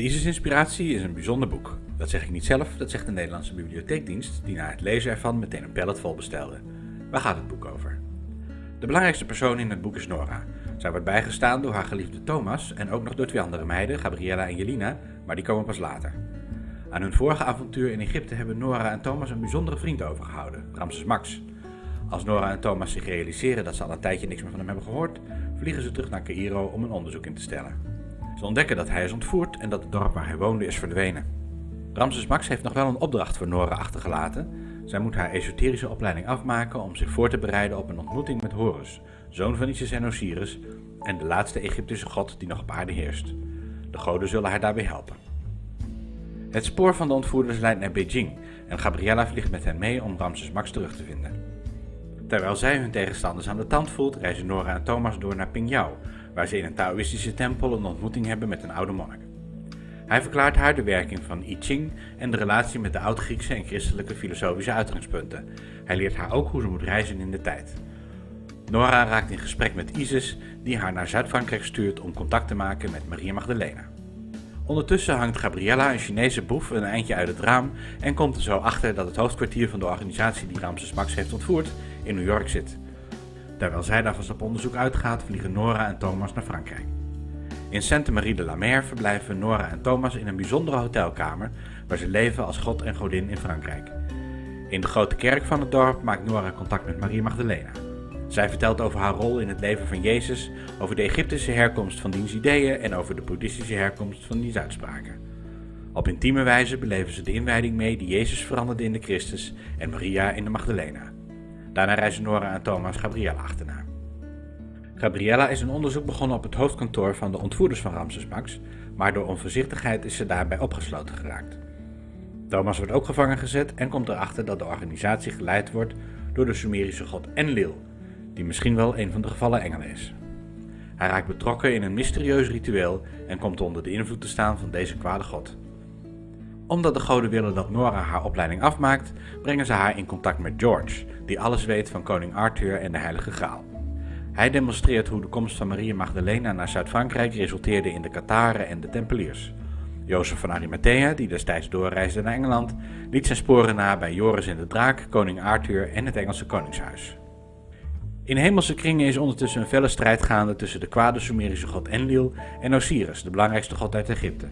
De ISIS-inspiratie is een bijzonder boek. Dat zeg ik niet zelf, dat zegt de Nederlandse Bibliotheekdienst, die na het lezen ervan meteen een pallet vol bestelde. Waar gaat het boek over? De belangrijkste persoon in het boek is Nora. Zij wordt bijgestaan door haar geliefde Thomas en ook nog door twee andere meiden, Gabriella en Jelina, maar die komen pas later. Aan hun vorige avontuur in Egypte hebben Nora en Thomas een bijzondere vriend overgehouden, Ramses Max. Als Nora en Thomas zich realiseren dat ze al een tijdje niks meer van hem hebben gehoord, vliegen ze terug naar Cairo om een onderzoek in te stellen. Ze ontdekken dat hij is ontvoerd en dat het dorp waar hij woonde is verdwenen. Ramses Max heeft nog wel een opdracht voor Nora achtergelaten. Zij moet haar esoterische opleiding afmaken om zich voor te bereiden op een ontmoeting met Horus, zoon van Isis en Osiris en de laatste Egyptische god die nog op aarde heerst. De goden zullen haar daarbij helpen. Het spoor van de ontvoerders leidt naar Beijing en Gabriella vliegt met hen mee om Ramses Max terug te vinden. Terwijl zij hun tegenstanders aan de tand voelt, reizen Nora en Thomas door naar Pingyao, waar ze in een Taoïstische tempel een ontmoeting hebben met een oude monnik. Hij verklaart haar de werking van I Ching en de relatie met de oud-Griekse en christelijke filosofische uitgangspunten. Hij leert haar ook hoe ze moet reizen in de tijd. Nora raakt in gesprek met Isis, die haar naar Zuid-Frankrijk stuurt om contact te maken met Maria Magdalena. Ondertussen hangt Gabriella, een Chinese boef, een eindje uit het raam en komt er zo achter dat het hoofdkwartier van de organisatie die Ramses Max heeft ontvoerd in New York zit. Terwijl zij daar vast op onderzoek uitgaat, vliegen Nora en Thomas naar Frankrijk. In Sainte Marie de la Mer verblijven Nora en Thomas in een bijzondere hotelkamer waar ze leven als god en godin in Frankrijk. In de grote kerk van het dorp maakt Nora contact met Maria Magdalena. Zij vertelt over haar rol in het leven van Jezus, over de Egyptische herkomst van diens ideeën en over de boeddhistische herkomst van diens uitspraken. Op intieme wijze beleven ze de inwijding mee die Jezus veranderde in de Christus en Maria in de Magdalena. Daarna reizen Nora en Thomas Gabriella achterna. Gabriella is een onderzoek begonnen op het hoofdkantoor van de ontvoerders van Ramses Max, maar door onvoorzichtigheid is ze daarbij opgesloten geraakt. Thomas wordt ook gevangen gezet en komt erachter dat de organisatie geleid wordt door de Sumerische god Enlil, die misschien wel een van de gevallen engelen is. Hij raakt betrokken in een mysterieus ritueel en komt onder de invloed te staan van deze kwade god omdat de goden willen dat Nora haar opleiding afmaakt, brengen ze haar in contact met George, die alles weet van koning Arthur en de Heilige Graal. Hij demonstreert hoe de komst van Maria Magdalena naar Zuid-Frankrijk resulteerde in de Kataren en de Tempeliers. Jozef van Arimathea, die destijds doorreisde naar Engeland, liet zijn sporen na bij Joris en de Draak, koning Arthur en het Engelse koningshuis. In hemelse kringen is ondertussen een felle strijd gaande tussen de kwade Sumerische god Enlil en Osiris, de belangrijkste god uit Egypte.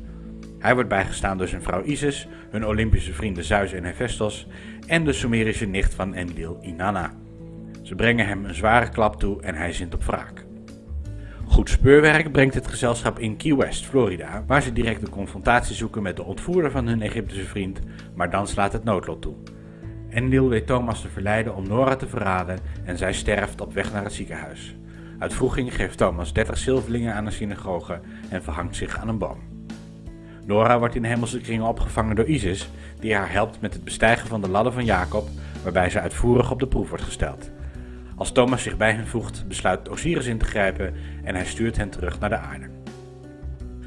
Hij wordt bijgestaan door zijn vrouw Isis, hun Olympische vrienden Zeus en Hephaestus en de Sumerische nicht van Enlil, Inanna. Ze brengen hem een zware klap toe en hij zint op wraak. Goed speurwerk brengt het gezelschap in Key West, Florida, waar ze direct de confrontatie zoeken met de ontvoerder van hun Egyptische vriend, maar dan slaat het noodlot toe. Enlil weet Thomas te verleiden om Nora te verraden en zij sterft op weg naar het ziekenhuis. Uit vroeging geeft Thomas 30 zilverlingen aan een synagoge en verhangt zich aan een boom. Nora wordt in hemelse kringen opgevangen door Isis, die haar helpt met het bestijgen van de ladder van Jacob, waarbij ze uitvoerig op de proef wordt gesteld. Als Thomas zich bij hen voegt, besluit Osiris in te grijpen en hij stuurt hen terug naar de aarde.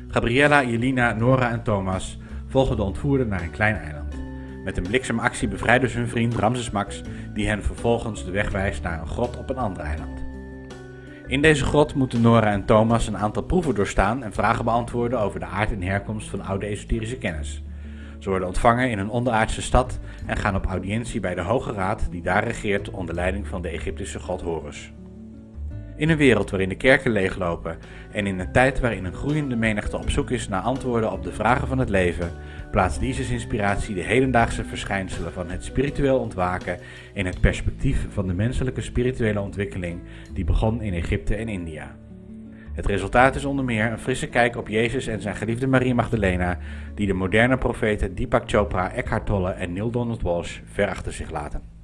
Gabriella, Jelina, Nora en Thomas volgen de ontvoerder naar een klein eiland. Met een bliksemactie bevrijden ze hun vriend Ramses Max, die hen vervolgens de weg wijst naar een grot op een ander eiland. In deze grot moeten Nora en Thomas een aantal proeven doorstaan en vragen beantwoorden over de aard en herkomst van oude esoterische kennis. Ze worden ontvangen in een onderaardse stad en gaan op audiëntie bij de Hoge Raad die daar regeert onder leiding van de Egyptische god Horus. In een wereld waarin de kerken leeglopen en in een tijd waarin een groeiende menigte op zoek is naar antwoorden op de vragen van het leven, plaatst Isis inspiratie de hedendaagse verschijnselen van het spiritueel ontwaken in het perspectief van de menselijke spirituele ontwikkeling die begon in Egypte en India. Het resultaat is onder meer een frisse kijk op Jezus en zijn geliefde Maria Magdalena, die de moderne profeten Deepak Chopra, Eckhart Tolle en Neil Donald Walsh ver achter zich laten.